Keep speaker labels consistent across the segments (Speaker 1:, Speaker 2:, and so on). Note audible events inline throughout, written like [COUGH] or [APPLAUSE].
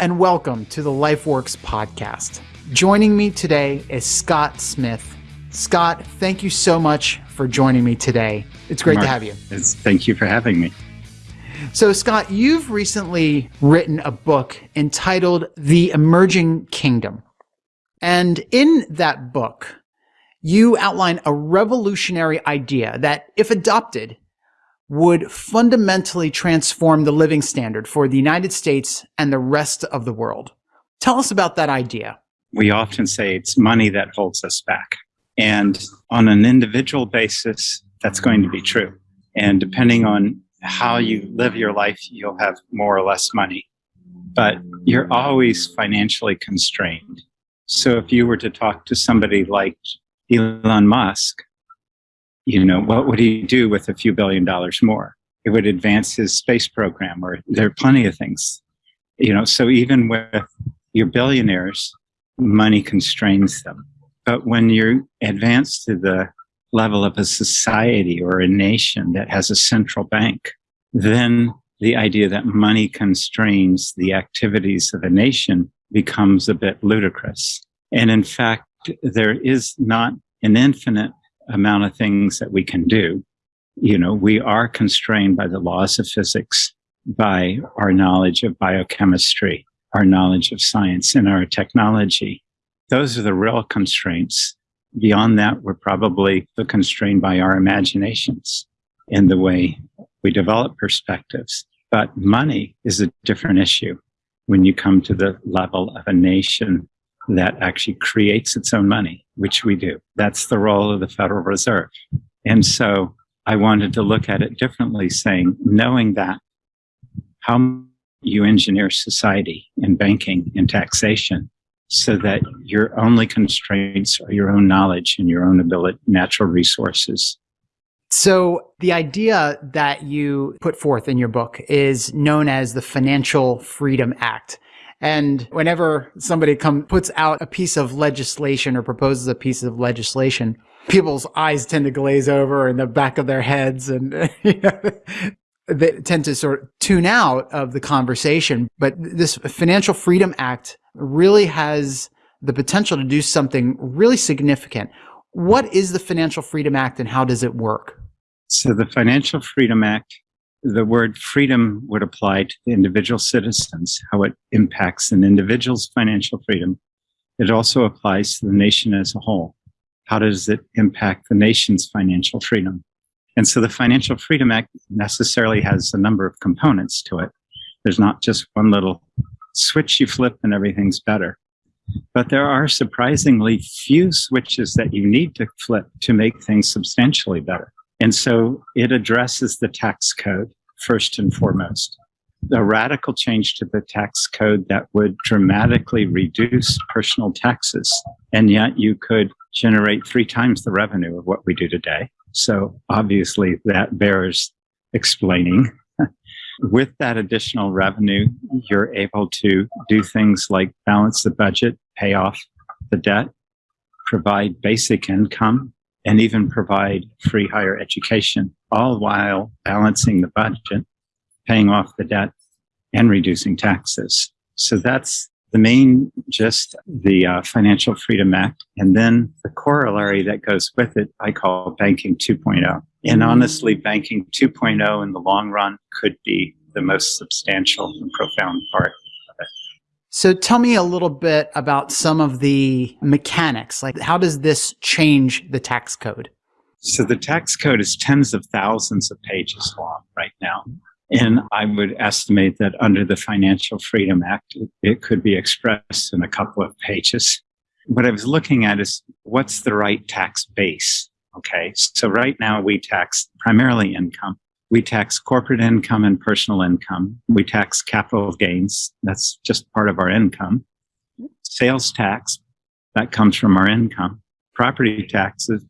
Speaker 1: And welcome to the LifeWorks podcast. Joining me today is Scott Smith. Scott, thank you so much for joining me today. It's great
Speaker 2: Mark,
Speaker 1: to have you.
Speaker 2: thank you for having me.
Speaker 1: So, Scott, you've recently written a book entitled The Emerging Kingdom. And in that book, you outline a revolutionary idea that, if adopted, would fundamentally transform the living standard for the United States and the rest of the world. Tell us about that idea.
Speaker 2: We often say it's money that holds us back. And on an individual basis, that's going to be true. And depending on how you live your life, you'll have more or less money. But you're always financially constrained. So if you were to talk to somebody like Elon Musk, you know, what would he do with a few billion dollars more? It would advance his space program, or there are plenty of things. You know, so even with your billionaires, money constrains them. But when you advance to the level of a society or a nation that has a central bank, then the idea that money constrains the activities of a nation becomes a bit ludicrous. And in fact, there is not an infinite amount of things that we can do. You know, we are constrained by the laws of physics, by our knowledge of biochemistry, our knowledge of science, and our technology. Those are the real constraints. Beyond that, we're probably constrained by our imaginations in the way we develop perspectives. But money is a different issue when you come to the level of a nation that actually creates its own money, which we do. That's the role of the Federal Reserve. And so I wanted to look at it differently, saying, knowing that, how you engineer society and banking and taxation so that your only constraints are your own knowledge and your own ability, natural resources.
Speaker 1: So the idea that you put forth in your book is known as the Financial Freedom Act. And whenever somebody come puts out a piece of legislation or proposes a piece of legislation, people's eyes tend to glaze over in the back of their heads and [LAUGHS] you know, they tend to sort of tune out of the conversation. But this Financial Freedom Act really has the potential to do something really significant. What is the Financial Freedom Act and how does it work?
Speaker 2: So the Financial Freedom Act the word freedom would apply to the individual citizens, how it impacts an individual's financial freedom. It also applies to the nation as a whole. How does it impact the nation's financial freedom? And so the Financial Freedom Act necessarily has a number of components to it. There's not just one little switch you flip and everything's better. But there are surprisingly few switches that you need to flip to make things substantially better. And so it addresses the tax code first and foremost. A radical change to the tax code that would dramatically reduce personal taxes. And yet you could generate three times the revenue of what we do today. So obviously that bears explaining. [LAUGHS] With that additional revenue, you're able to do things like balance the budget, pay off the debt, provide basic income, and even provide free higher education, all while balancing the budget, paying off the debt, and reducing taxes. So that's the main just the uh, Financial Freedom Act. And then the corollary that goes with it, I call Banking 2.0. And honestly, Banking 2.0 in the long run could be the most substantial and profound part
Speaker 1: so tell me a little bit about some of the mechanics. Like, how does this change the tax code?
Speaker 2: So the tax code is tens of thousands of pages long right now. And I would estimate that under the Financial Freedom Act, it could be expressed in a couple of pages. What I was looking at is what's the right tax base? Okay. So right now we tax primarily income. We tax corporate income and personal income. We tax capital gains. That's just part of our income. Sales tax, that comes from our income. Property taxes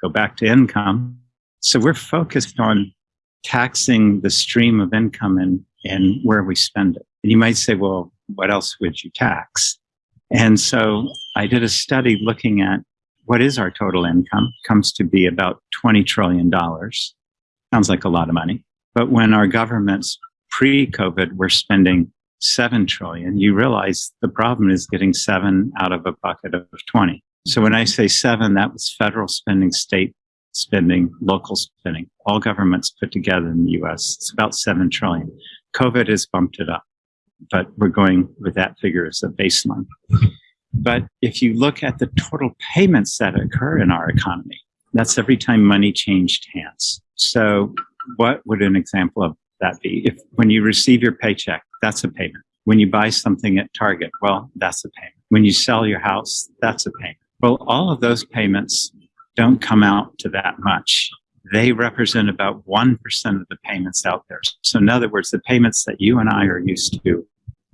Speaker 2: go back to income. So we're focused on taxing the stream of income and, and where we spend it. And you might say, well, what else would you tax? And so I did a study looking at what is our total income, comes to be about $20 trillion. Sounds like a lot of money. But when our governments pre COVID were spending 7 trillion, you realize the problem is getting seven out of a bucket of 20. So when I say seven, that was federal spending, state spending, local spending, all governments put together in the US. It's about 7 trillion. COVID has bumped it up, but we're going with that figure as a baseline. But if you look at the total payments that occur in our economy, that's every time money changed hands. So what would an example of that be? If when you receive your paycheck, that's a payment. When you buy something at Target, well, that's a payment. When you sell your house, that's a payment. Well, all of those payments don't come out to that much. They represent about 1% of the payments out there. So in other words, the payments that you and I are used to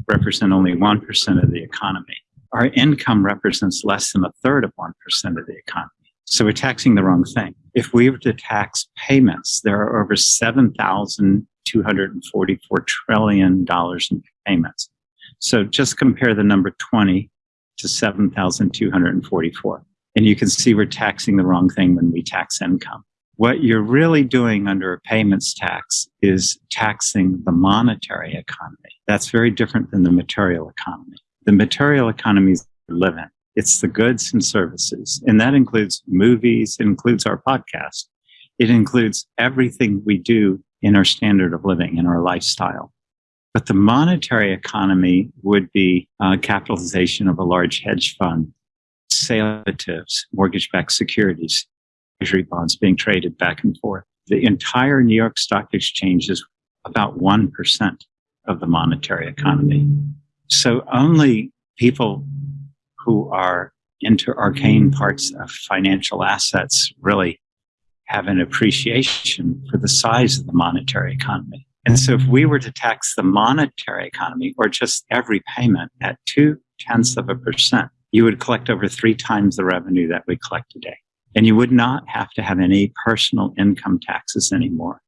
Speaker 2: represent only 1% of the economy. Our income represents less than a third of 1% of the economy. So we're taxing the wrong thing. If we were to tax payments, there are over 7,244 trillion dollars in payments. So just compare the number 20 to 7,244. And you can see we're taxing the wrong thing when we tax income. What you're really doing under a payments tax is taxing the monetary economy. That's very different than the material economy. The material economy is live in. It's the goods and services. And that includes movies, it includes our podcast. It includes everything we do in our standard of living, in our lifestyle. But the monetary economy would be uh, capitalization of a large hedge fund, salatives, mortgage-backed securities, treasury bonds being traded back and forth. The entire New York Stock Exchange is about 1% of the monetary economy. So only people who are into arcane mm. parts of financial assets really have an appreciation for the size of the monetary economy. And so if we were to tax the monetary economy or just every payment at two tenths of a percent, you would collect over three times the revenue that we collect today. And you would not have to have any personal income taxes anymore.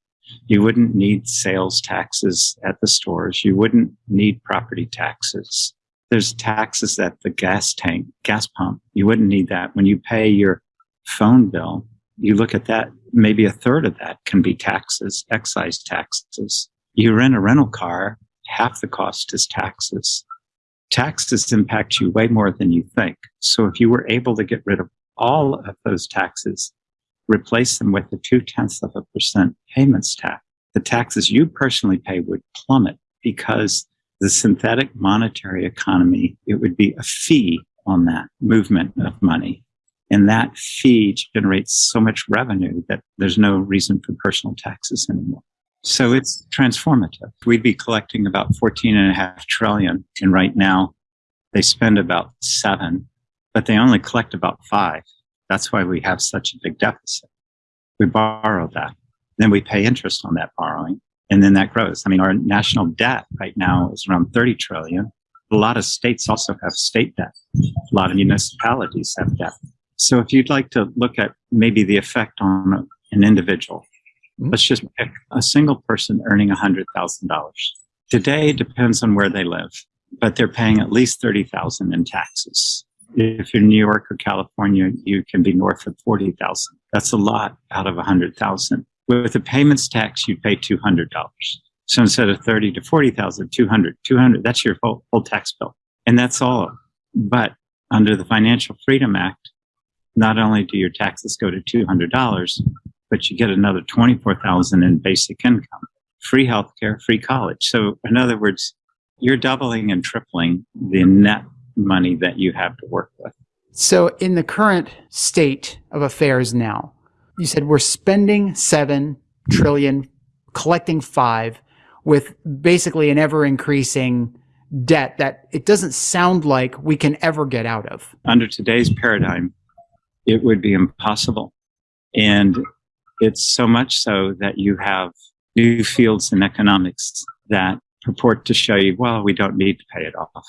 Speaker 2: You wouldn't need sales taxes at the stores. You wouldn't need property taxes. There's taxes at the gas tank, gas pump. You wouldn't need that. When you pay your phone bill, you look at that, maybe a third of that can be taxes, excise taxes. You rent a rental car, half the cost is taxes. Taxes impact you way more than you think. So if you were able to get rid of all of those taxes, replace them with a two tenths of a percent payments tax, the taxes you personally pay would plummet because the synthetic monetary economy, it would be a fee on that movement of money. And that fee generates so much revenue that there's no reason for personal taxes anymore. So it's transformative. We'd be collecting about 14 and a half trillion. And right now they spend about seven, but they only collect about five. That's why we have such a big deficit. We borrow that. Then we pay interest on that borrowing. And then that grows. I mean, our national debt right now is around 30 trillion. A lot of states also have state debt. A lot of municipalities have debt. So if you'd like to look at maybe the effect on an individual, mm-hmm. let's just pick a single person earning $100,000. Today depends on where they live, but they're paying at least 30,000 in taxes. If you're in New York or California, you can be north of 40,000. That's a lot out of 100,000. With a payments tax, you'd pay $200. So instead of 30 to 40,000, 200, 200, that's your full, full tax bill. And that's all. But under the Financial Freedom Act, not only do your taxes go to $200, but you get another 24,000 in basic income, free healthcare, free college. So in other words, you're doubling and tripling the net money that you have to work with.
Speaker 1: So in the current state of affairs now, you said we're spending 7 trillion, collecting 5 with basically an ever increasing debt that it doesn't sound like we can ever get out of.
Speaker 2: Under today's paradigm, it would be impossible. And it's so much so that you have new fields in economics that purport to show you, well, we don't need to pay it off.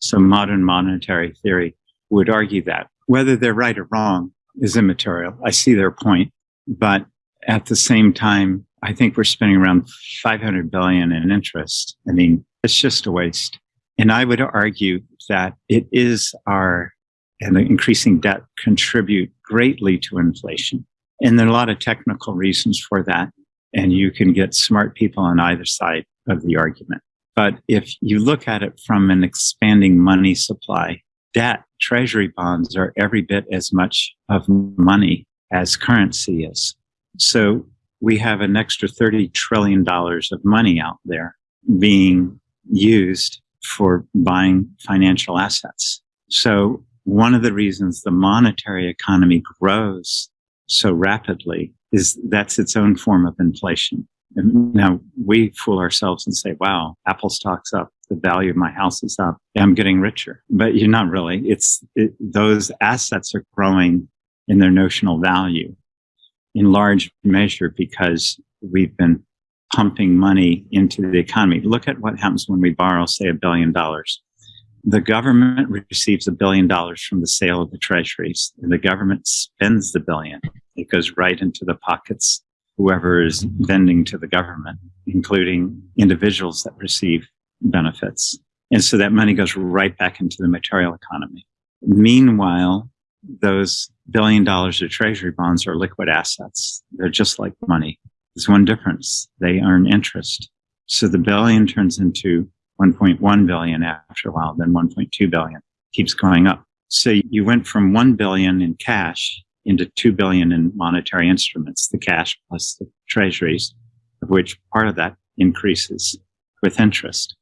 Speaker 2: So modern monetary theory would argue that. Whether they're right or wrong is immaterial. I see their point, but at the same time, I think we're spending around 500 billion in interest. I mean, it's just a waste. And I would argue that it is our and the increasing debt contribute greatly to inflation. And there are a lot of technical reasons for that. And you can get smart people on either side of the argument. But if you look at it from an expanding money supply, debt, treasury bonds are every bit as much of money as currency is. So we have an extra $30 trillion of money out there being used for buying financial assets. So one of the reasons the monetary economy grows so rapidly is that's its own form of inflation. Now we fool ourselves and say, wow, Apple stock's up. The value of my house is up. I'm getting richer, but you're not really. It's it, those assets are growing in their notional value in large measure because we've been pumping money into the economy. Look at what happens when we borrow, say, a billion dollars. The government receives a billion dollars from the sale of the treasuries, and the government spends the billion. It goes right into the pockets whoever is vending to the government, including individuals that receive benefits. And so that money goes right back into the material economy. Meanwhile, those billion dollars of treasury bonds are liquid assets. They're just like money. There's one difference. They earn interest. So the billion turns into 1.1 billion after a while, then 1.2 billion keeps going up. So you went from 1 billion in cash into 2 billion in monetary instruments, the cash plus the treasuries, of which part of that increases with interest.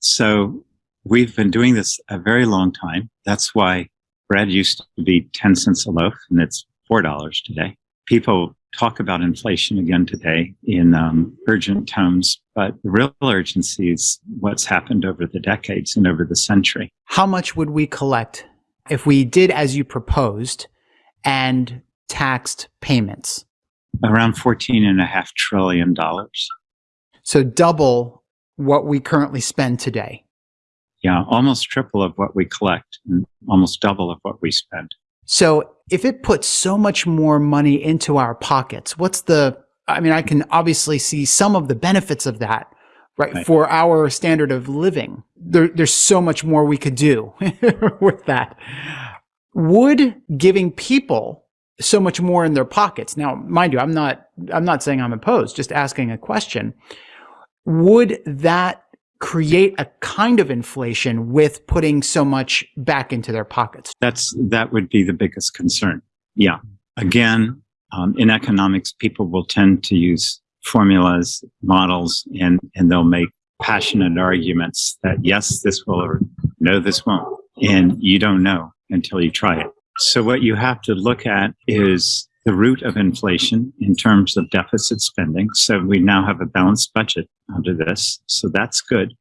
Speaker 2: So we've been doing this a very long time. That's why bread used to be 10 cents a loaf and it's $4 today. People talk about inflation again today in um, urgent tones, but the real urgency is what's happened over the decades and over the century.
Speaker 1: How much would we collect if we did as you proposed and taxed payments?
Speaker 2: Around $14.5 trillion.
Speaker 1: So double what we currently spend today.
Speaker 2: Yeah, almost triple of what we collect and almost double of what we spend.
Speaker 1: So if it puts so much more money into our pockets, what's the, I mean, I can obviously see some of the benefits of that, right? right. For our standard of living. There, there's so much more we could do [LAUGHS] with that would giving people so much more in their pockets. Now, mind you, I'm not, I'm not saying I'm opposed, just asking a question. Would that create a kind of inflation with putting so much back into their pockets?
Speaker 2: That's, that would be the biggest concern. Yeah. Again, um, in economics, people will tend to use formulas, models, and, and they'll make passionate arguments that yes, this will, or no, this won't. And you don't know until you try it. So what you have to look at is the root of inflation in terms of deficit spending. So we now have a balanced budget under this. So that's good.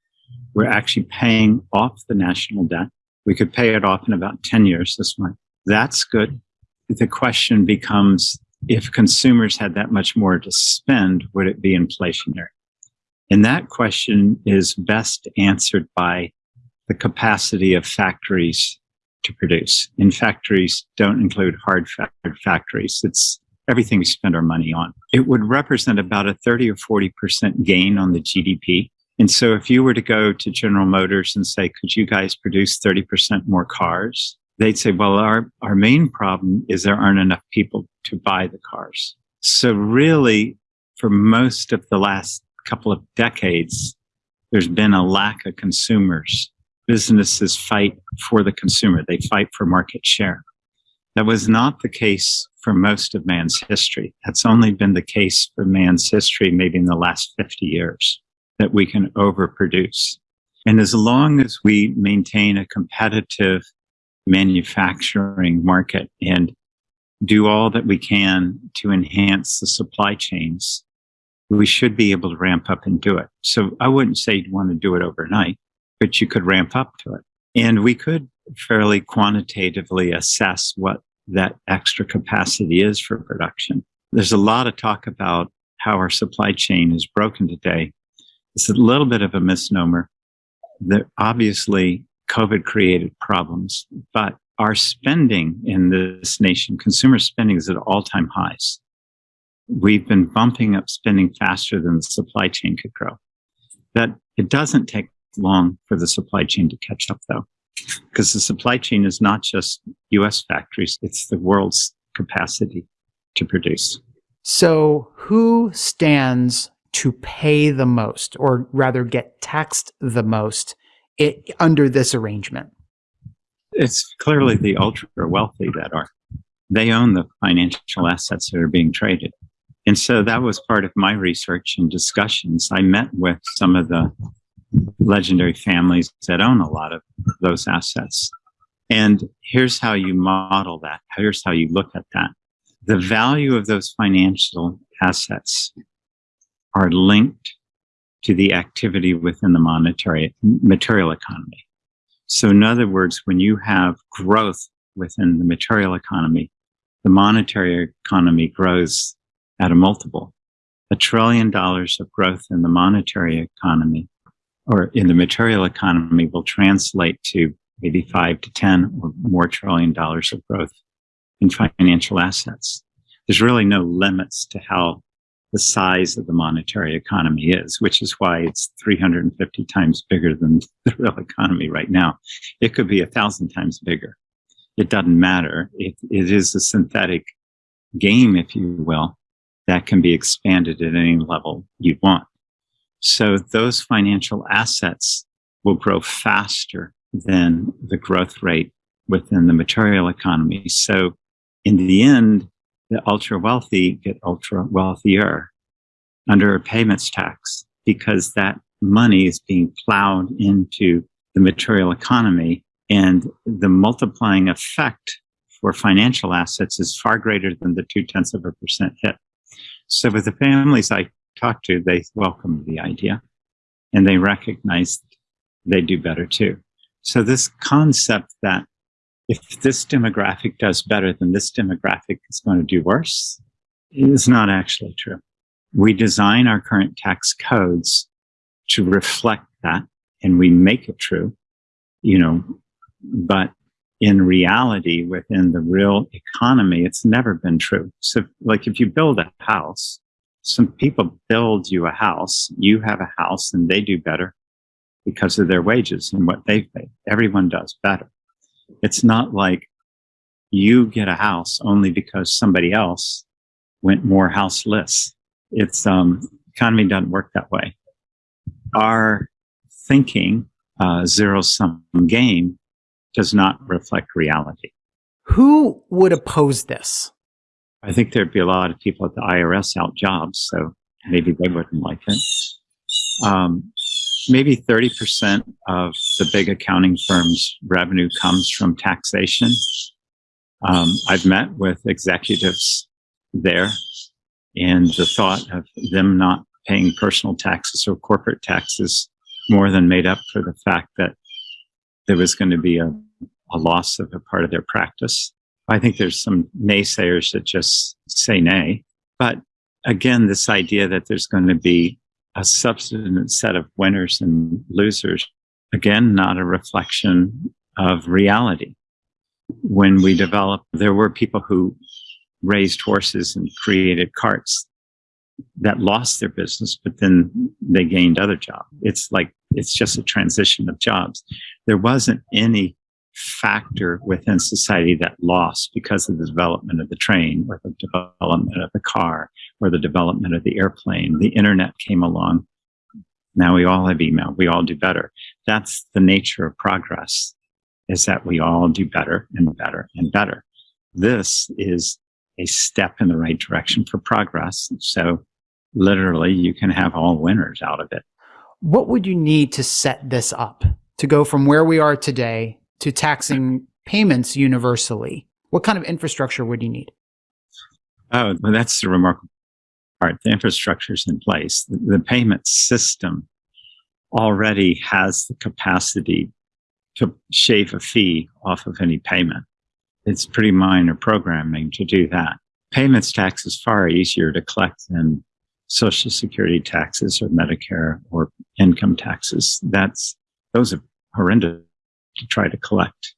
Speaker 2: We're actually paying off the national debt. We could pay it off in about 10 years this month. That's good. The question becomes, if consumers had that much more to spend, would it be inflationary? And that question is best answered by the capacity of factories to produce. In factories don't include hard factories. It's everything we spend our money on. It would represent about a 30 or 40% gain on the GDP. And so if you were to go to General Motors and say, could you guys produce 30% more cars? They'd say, well, our, our main problem is there aren't enough people to buy the cars. So really, for most of the last couple of decades, there's been a lack of consumers businesses fight for the consumer. They fight for market share. That was not the case for most of man's history. That's only been the case for man's history, maybe in the last 50 years, that we can overproduce. And as long as we maintain a competitive manufacturing market and do all that we can to enhance the supply chains, we should be able to ramp up and do it. So I wouldn't say you'd want to do it overnight, but you could ramp up to it. And we could fairly quantitatively assess what that extra capacity is for production. There's a lot of talk about how our supply chain is broken today. It's a little bit of a misnomer. That obviously COVID created problems, but our spending in this nation, consumer spending is at all time highs. We've been bumping up spending faster than the supply chain could grow. That it doesn't take long for the supply chain to catch up though, because the supply chain is not just US factories, it's the world's capacity to produce.
Speaker 1: So who stands to pay the most, or rather get taxed the most it, under this arrangement?
Speaker 2: It's clearly the ultra wealthy that are. They own the financial assets that are being traded. And so that was part of my research and discussions. I met with some of the legendary families that own a lot of those assets. And here's how you model that. Here's how you look at that. The value of those financial assets are linked to the activity within the monetary material economy. So in other words, when you have growth within the material economy, the monetary economy grows at a multiple. A trillion dollars of growth in the monetary economy or in the material economy will translate to maybe five to 10 or more trillion dollars of growth in financial assets. There's really no limits to how the size of the monetary economy is, which is why it's 350 times bigger than [LAUGHS] the real economy right now. It could be a thousand times bigger. It doesn't matter. It, it is a synthetic game, if you will, that can be expanded at any level you want. So those financial assets will grow faster than the growth rate within the material economy. So in the end, the ultra wealthy get ultra wealthier under a payments tax because that money is being plowed into the material economy and the multiplying effect for financial assets is far greater than the two tenths of a percent hit. So with the families I talk to, they welcome the idea and they recognize they do better too. So this concept that if this demographic does better, then this demographic is going to do worse is not actually true. We design our current tax codes to reflect that and we make it true, you know, but in reality, within the real economy, it's never been true. So like if you build a house, some people build you a house, you have a house and they do better because of their wages and what they've paid. Everyone does better. It's not like you get a house only because somebody else went more houseless. It's, um, economy doesn't work that way. Our thinking, uh, zero sum game does not reflect reality.
Speaker 1: Who would oppose this?
Speaker 2: I think there'd be a lot of people at the IRS out jobs, so maybe they wouldn't like it. Um, maybe 30% of the big accounting firms' revenue comes from taxation. Um, I've met with executives there, and the thought of them not paying personal taxes or corporate taxes more than made up for the fact that there was going to be a, a loss of a part of their practice. I think there's some naysayers that just say nay. But again, this idea that there's going to be a substantive set of winners and losers, again, not a reflection of reality. When we developed, there were people who raised horses and created carts that lost their business, but then they gained other jobs. It's like, it's just a transition of jobs. There wasn't any factor within society that lost because of the development of the train or the development of the car or the development of the airplane. The internet came along. Now we all have email. We all do better. That's the nature of progress is that we all do better and better and better. This is a step in the right direction for progress. So literally you can have all winners out of it.
Speaker 1: What would you need to set this up to go from where we are today to taxing payments universally? What kind of infrastructure would you need?
Speaker 2: Oh, well, that's the remarkable part. The infrastructure is in place. The, the payment system already has the capacity to shave a fee off of any payment. It's pretty minor programming to do that. Payments tax is far easier to collect than social security taxes or Medicare or income taxes. That's, those are horrendous to try to collect.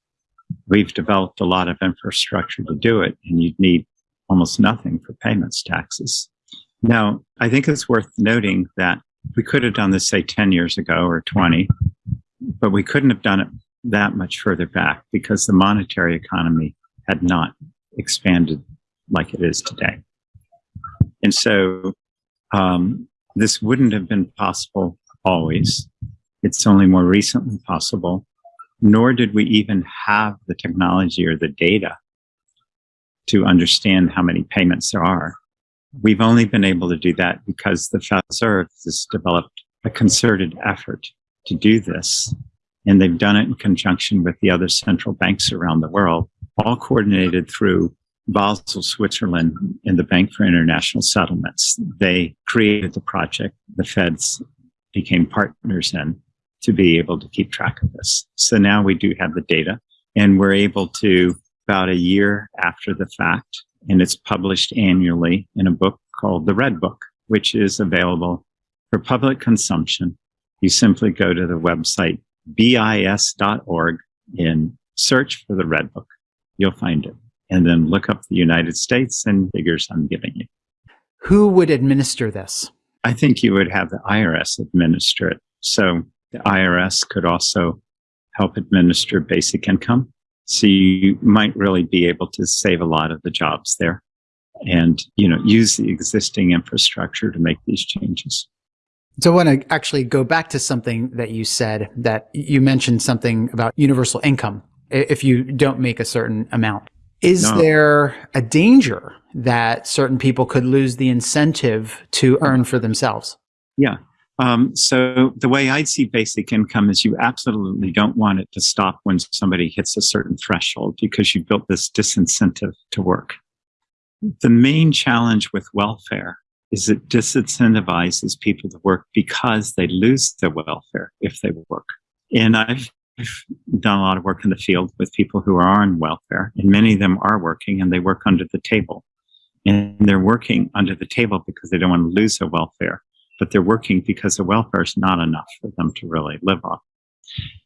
Speaker 2: We've developed a lot of infrastructure to do it, and you'd need almost nothing for payments taxes. Now, I think it's worth noting that we could have done this, say, 10 years ago or 20, but we couldn't have done it that much further back because the monetary economy had not expanded like it is today. And so um, This wouldn't have been possible always. It's only more recently possible, nor did we even have the technology or the data to understand how many payments there are. We've only been able to do that because the Federal Reserve has developed a concerted effort to do this. And they've done it in conjunction with the other central banks around the world, all coordinated through Basel, Switzerland, and the Bank for International Settlements. They created the project. The feds became partners in to be able to keep track of this. So now we do have the data and we're able to about a year after the fact, and it's published annually in a book called The Red Book, which is available for public consumption. You simply go to the website bis.org and search for the Red Book. You'll find it. And then look up the United States and figures I'm giving you.
Speaker 1: Who would administer this?
Speaker 2: I think you would have the IRS administer it. So the IRS could also help administer basic income. So you might really be able to save a lot of the jobs there and, you know, use the existing infrastructure to make these changes.
Speaker 1: So I want to actually go back to something that you said that you mentioned something about universal income if you don't make a certain amount. Is no. there a danger that certain people could lose the incentive to earn for themselves?
Speaker 2: Yeah. Um, so the way I see basic income is you absolutely don't want it to stop when somebody hits a certain threshold because you built this disincentive to work. The main challenge with welfare is it disincentivizes people to work because they lose their welfare if they work. And I've done a lot of work in the field with people who are on welfare, and many of them are working and they work under the table. And they're working under the table because they don't want to lose their welfare but they're working because the welfare is not enough for them to really live off.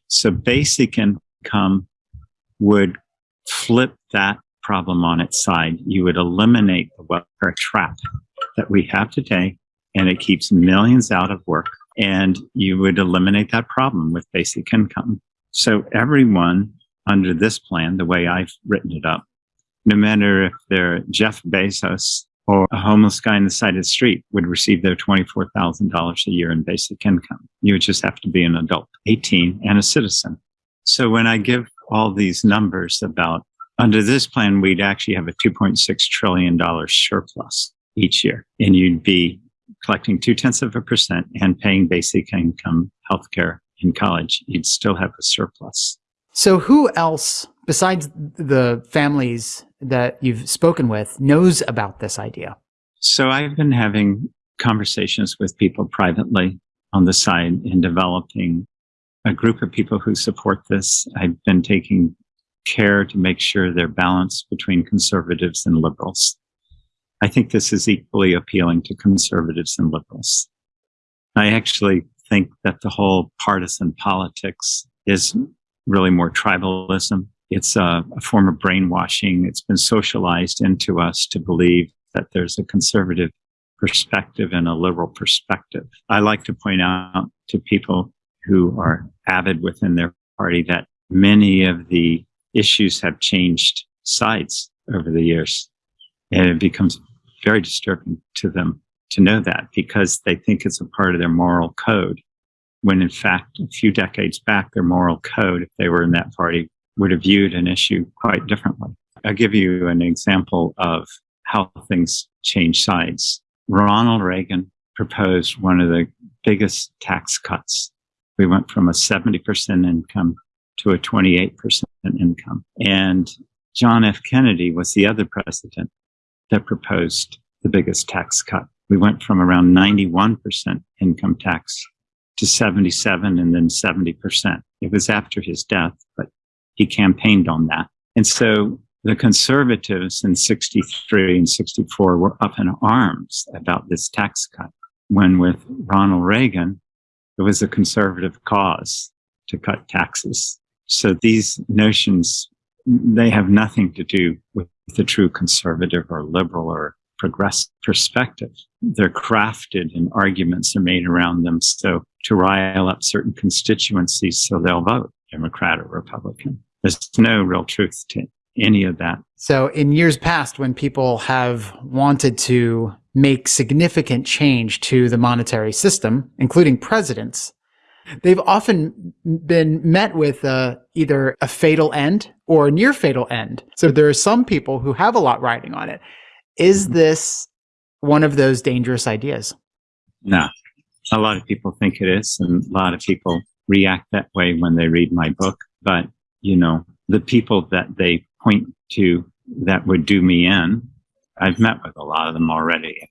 Speaker 2: So basic income would flip that problem on its side. You would eliminate the welfare trap that we have today, and it keeps millions out of work. And you would eliminate that problem with basic income. So everyone under this plan, the way I've written it up, no matter if they're Jeff Bezos or a homeless guy on the side of the street would receive their $24,000 a year in basic income. You would just have to be an adult, 18 and a citizen. So when I give all these numbers about under this plan, we'd actually have a $2.6 trillion surplus each year and you'd be collecting two tenths of a percent and paying basic income healthcare in college. You'd still have a surplus.
Speaker 1: So who else besides the families that you've spoken with, knows about this idea?
Speaker 2: So I've been having conversations with people privately on the side in developing a group of people who support this. I've been taking care to make sure they're balanced between conservatives and liberals. I think this is equally appealing to conservatives and liberals. I actually think that the whole partisan politics is really more tribalism it's a, a form of brainwashing. It's been socialized into us to believe that there's a conservative perspective and a liberal perspective. I like to point out to people who are avid within their party that many of the issues have changed sides over the years. And it becomes very disturbing to them to know that because they think it's a part of their moral code. When in fact, a few decades back, their moral code, if they were in that party, would have viewed an issue quite differently. I'll give you an example of how things change sides. Ronald Reagan proposed one of the biggest tax cuts. We went from a 70% income to a 28% income. And John F. Kennedy was the other president that proposed the biggest tax cut. We went from around 91% income tax to 77 and then 70%. It was after his death, but he campaigned on that. And so the conservatives in 63 and 64 were up in arms about this tax cut. When with Ronald Reagan, it was a conservative cause to cut taxes. So these notions, they have nothing to do with the true conservative or liberal or progressive perspective. They're crafted and arguments are made around them so to rile up certain constituencies so they'll vote Democrat or Republican. There's no real truth to any of that.
Speaker 1: So, in years past, when people have wanted to make significant change to the monetary system, including presidents, they've often been met with uh, either a fatal end or a near fatal end. So there are some people who have a lot riding on it. Is mm-hmm. this one of those dangerous ideas?
Speaker 2: No. A lot of people think it is, and a lot of people react that way when they read my book. But, you know, the people that they point to that would do me in, I've met with a lot of them already.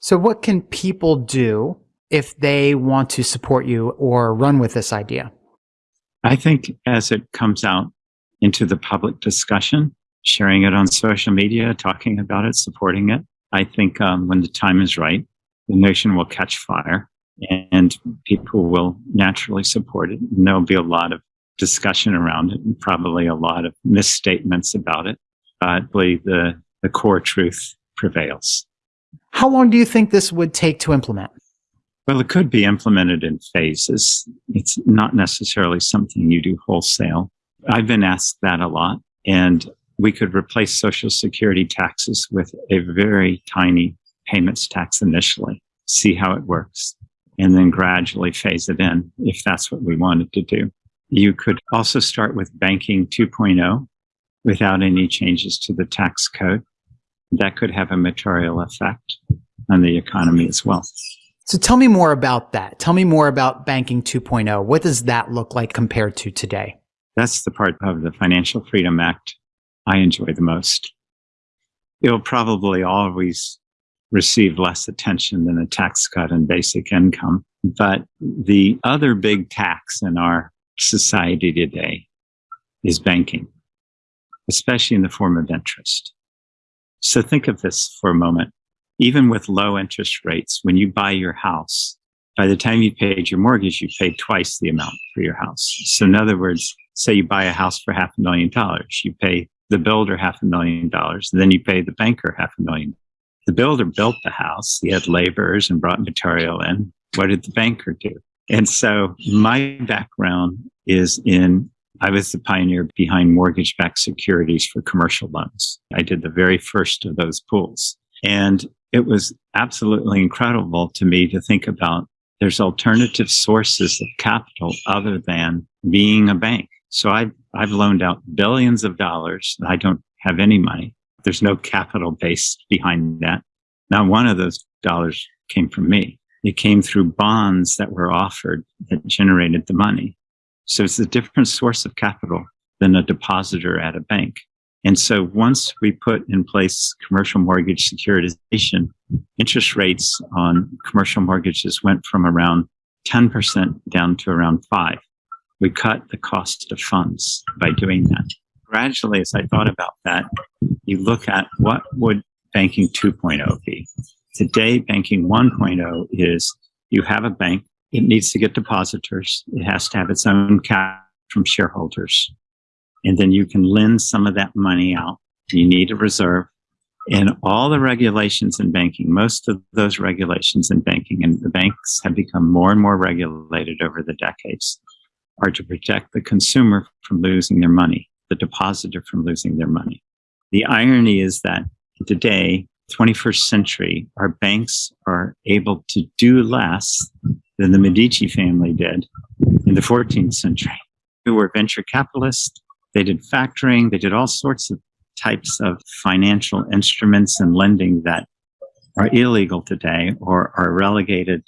Speaker 1: So, what can people do if they want to support you or run with this idea?
Speaker 2: I think as it comes out into the public discussion, sharing it on social media, talking about it, supporting it, I think um, when the time is right, the notion will catch fire and people will naturally support it. And there'll be a lot of discussion around it and probably a lot of misstatements about it. But I believe the, the core truth prevails.
Speaker 1: How long do you think this would take to implement?
Speaker 2: Well, it could be implemented in phases. It's not necessarily something you do wholesale. I've been asked that a lot. And we could replace Social Security taxes with a very tiny payments tax initially, see how it works, and then gradually phase it in if that's what we wanted to do. You could also start with banking 2.0 without any changes to the tax code. That could have a material effect on the economy as well.
Speaker 1: So tell me more about that. Tell me more about Banking 2.0. What does that look like compared to today?
Speaker 2: That's the part of the Financial Freedom Act I enjoy the most. It'll probably always receive less attention than a tax cut and basic income. But the other big tax in our society today is banking, especially in the form of interest. So think of this for a moment even with low interest rates, when you buy your house, by the time you paid your mortgage, you paid twice the amount for your house. So in other words, say you buy a house for half a million dollars, you pay the builder half a million dollars, and then you pay the banker half a million. The builder built the house. He had laborers and brought material in. What did the banker do? And so my background is in, I was the pioneer behind mortgage backed securities for commercial loans. I did the very first of those pools. And it was absolutely incredible to me to think about there's alternative sources of capital other than being a bank. So I've, I've loaned out billions of dollars. I don't have any money. There's no capital base behind that. Not one of those dollars came from me. It came through bonds that were offered that generated the money. So it's a different source of capital than a depositor at a bank. And so once we put in place commercial mortgage securitization, interest rates on commercial mortgages went from around 10% down to around five. We cut the cost of funds by doing that. Gradually, as I thought about that, you look at what would banking 2.0 be? Today, banking 1.0 is you have a bank. It needs to get depositors. It has to have its own cap from shareholders and then you can lend some of that money out. You need a reserve. And all the regulations in banking, most of those regulations in banking, and the banks have become more and more regulated over the decades, are to protect the consumer from losing their money, the depositor from losing their money. The irony is that today, 21st century, our banks are able to do less than the Medici family did in the 14th century, who were venture capitalists they did factoring. They did all sorts of types of financial instruments and lending that are illegal today or are relegated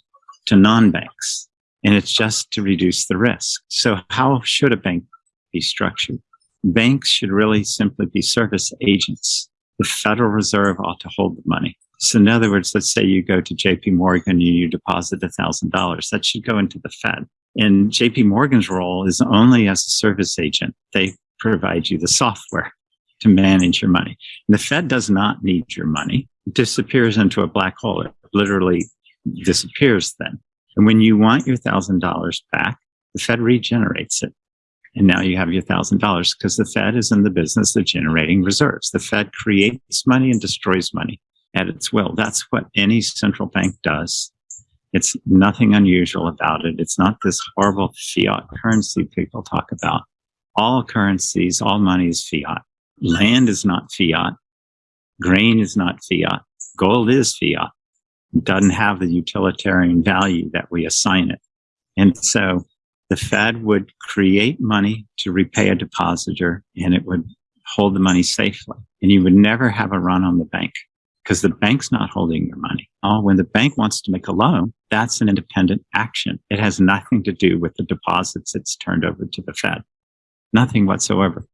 Speaker 2: to non-banks. And it's just to reduce the risk. So how should a bank be structured? Banks should really simply be service agents. The Federal Reserve ought to hold the money. So in other words, let's say you go to JP Morgan and you deposit $1,000. That should go into the Fed. And JP Morgan's role is only as a service agent. They provide you the software to manage your money. And the Fed does not need your money. It disappears into a black hole. It literally disappears then. And when you want your thousand dollars back, the Fed regenerates it. And now you have your thousand dollars because the Fed is in the business of generating reserves. The Fed creates money and destroys money at its will. That's what any central bank does. It's nothing unusual about it. It's not this horrible fiat currency people talk about all currencies, all money is fiat. Land is not fiat. Grain is not fiat. Gold is fiat. Doesn't have the utilitarian value that we assign it. And so the Fed would create money to repay a depositor and it would hold the money safely. And you would never have a run on the bank because the bank's not holding your money. Oh, when the bank wants to make a loan, that's an independent action. It has nothing to do with the deposits it's turned over to the Fed. Nothing whatsoever.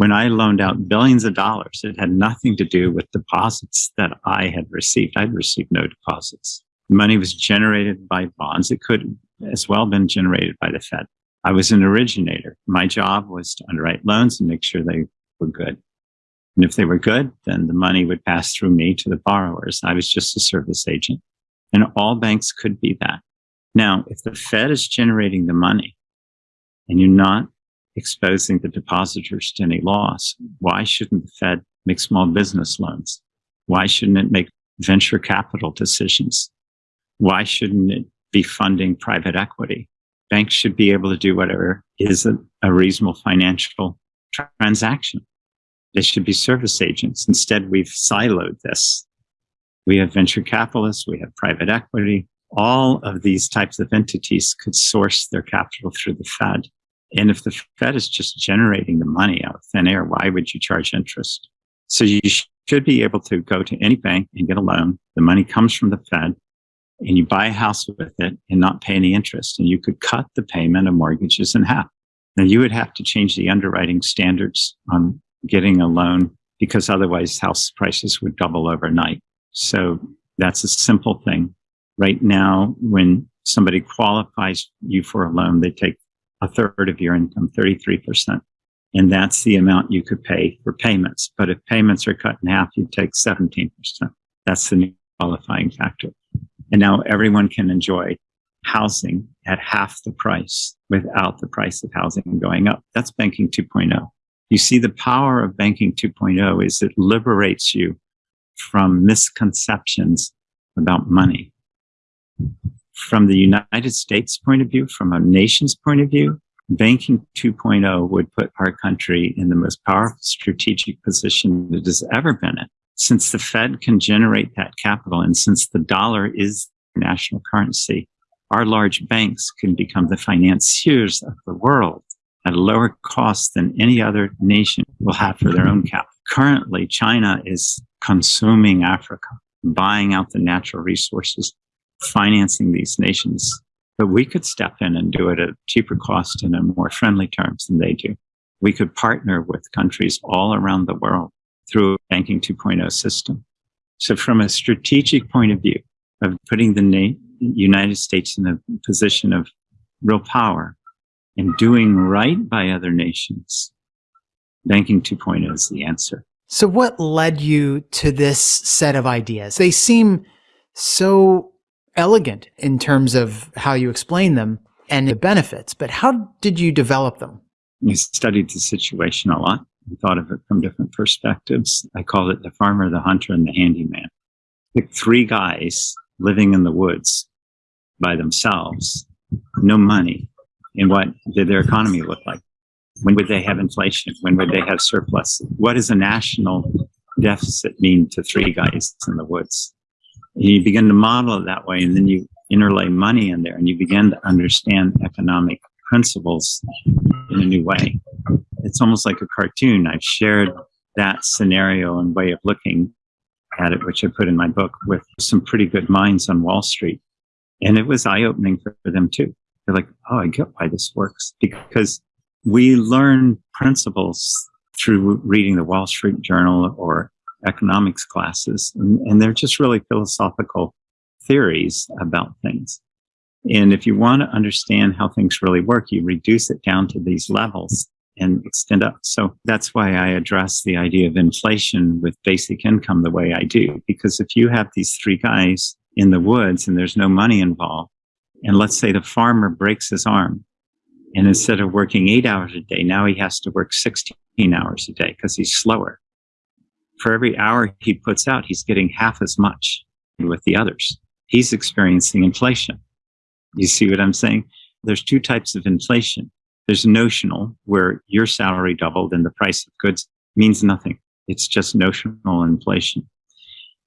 Speaker 2: When I loaned out billions of dollars, it had nothing to do with deposits that I had received. I'd received no deposits. Money was generated by bonds. It could as well been generated by the Fed. I was an originator. My job was to underwrite loans and make sure they were good. And if they were good, then the money would pass through me to the borrowers. I was just a service agent. And all banks could be that. Now, if the Fed is generating the money and you're not exposing the depositors to any loss, why shouldn't the Fed make small business loans? Why shouldn't it make venture capital decisions? Why shouldn't it be funding private equity? Banks should be able to do whatever is a, a reasonable financial transaction. They should be service agents. Instead, we've siloed this. We have venture capitalists, we have private equity. All of these types of entities could source their capital through the Fed. And if the Fed is just generating the money out of thin air, why would you charge interest? So you should be able to go to any bank and get a loan. The money comes from the Fed and you buy a house with it and not pay any interest. And you could cut the payment of mortgages in half. Now you would have to change the underwriting standards on getting a loan because otherwise house prices would double overnight. So that's a simple thing. Right now, when somebody qualifies you for a loan, they take a third of your income, 33%. And that's the amount you could pay for payments. But if payments are cut in half, you take 17%. That's the new qualifying factor. And now everyone can enjoy housing at half the price without the price of housing going up. That's banking 2.0. You see, the power of banking 2.0 is it liberates you from misconceptions about money. From the United States point of view, from a nation's point of view, banking 2.0 would put our country in the most powerful strategic position it has ever been in. Since the Fed can generate that capital and since the dollar is the national currency, our large banks can become the financiers of the world at a lower cost than any other nation will have for their own capital. Currently, China is consuming Africa, buying out the natural resources, financing these nations. But we could step in and do it at cheaper cost and in more friendly terms than they do. We could partner with countries all around the world through a banking 2.0 system. So from a strategic point of view of putting the United States in a position of real power, and doing right by other nations, banking 2.0 is the answer.
Speaker 1: So what led you to this set of ideas? They seem so elegant in terms of how you explain them and the benefits, but how did you develop them?
Speaker 2: I studied the situation a lot and thought of it from different perspectives. I called it the farmer, the hunter, and the handyman. Pick three guys living in the woods by themselves, no money, and what did their economy look like? When would they have inflation? When would they have surplus? What does a national deficit mean to three guys in the woods? You begin to model it that way, and then you interlay money in there, and you begin to understand economic principles in a new way. It's almost like a cartoon. I've shared that scenario and way of looking at it, which I put in my book with some pretty good minds on Wall Street. And it was eye opening for them too. They're like, oh, I get why this works because we learn principles through reading the Wall Street Journal or economics classes. And, and they're just really philosophical theories about things. And if you want to understand how things really work, you reduce it down to these levels and extend up. So that's why I address the idea of inflation with basic income the way I do. Because if you have these three guys in the woods and there's no money involved, and let's say the farmer breaks his arm and instead of working eight hours a day, now he has to work 16 hours a day because he's slower. For every hour he puts out, he's getting half as much with the others. He's experiencing inflation. You see what I'm saying? There's two types of inflation. There's notional, where your salary doubled and the price of goods means nothing. It's just notional inflation.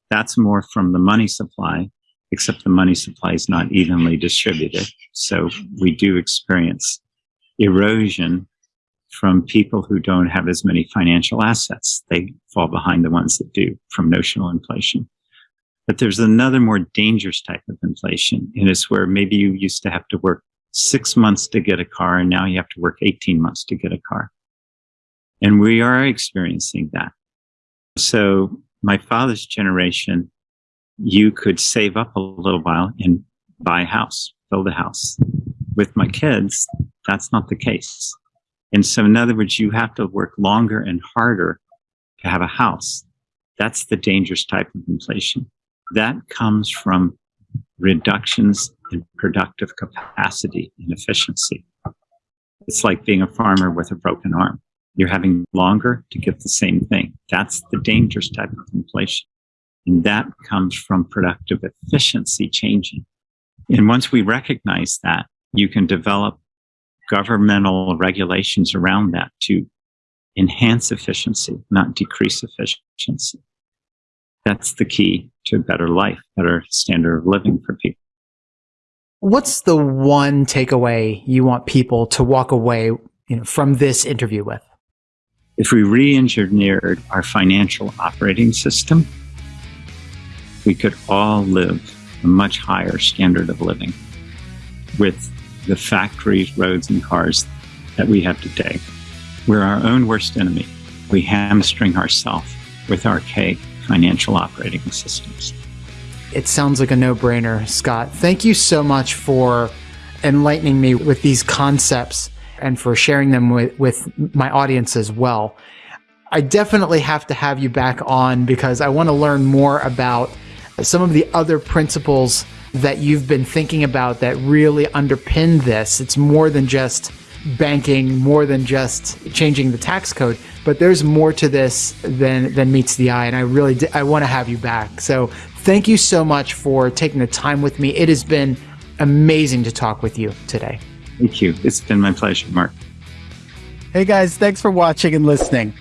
Speaker 2: That's more from the money supply except the money supply is not evenly distributed. So we do experience erosion from people who don't have as many financial assets. They fall behind the ones that do from notional inflation. But there's another more dangerous type of inflation, and it's where maybe you used to have to work six months to get a car, and now you have to work 18 months to get a car. And we are experiencing that. So my father's generation, you could save up a little while and buy a house, build a house. With my kids, that's not the case. And so, in other words, you have to work longer and harder to have a house. That's the dangerous type of inflation. That comes from reductions in productive capacity and efficiency. It's like being a farmer with a broken arm. You're having longer to get the same thing. That's the dangerous type of inflation. And that comes from productive efficiency changing. And once we recognize that, you can develop governmental regulations around that to enhance efficiency, not decrease efficiency. That's the key to a better life, better standard of living for people.
Speaker 1: What's the one takeaway you want people to walk away you know, from this interview with?
Speaker 2: If we re engineered our financial operating system, we could all live a much higher standard of living with the factories, roads, and cars that we have today. We're our own worst enemy. We hamstring ourselves with archaic financial operating systems.
Speaker 1: It sounds like a no brainer, Scott. Thank you so much for enlightening me with these concepts and for sharing them with, with my audience as well. I definitely have to have you back on because I want to learn more about some of the other principles that you've been thinking about that really underpin this. It's more than just banking, more than just changing the tax code, but there's more to this than than meets the eye. And I really I want to have you back. So thank you so much for taking the time with me. It has been amazing to talk with you today.
Speaker 2: Thank you. It's been my pleasure, Mark.
Speaker 1: Hey guys, thanks for watching and listening.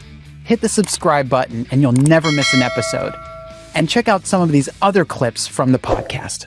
Speaker 1: Hit the subscribe button and you'll never miss an episode. And check out some of these other clips from the podcast.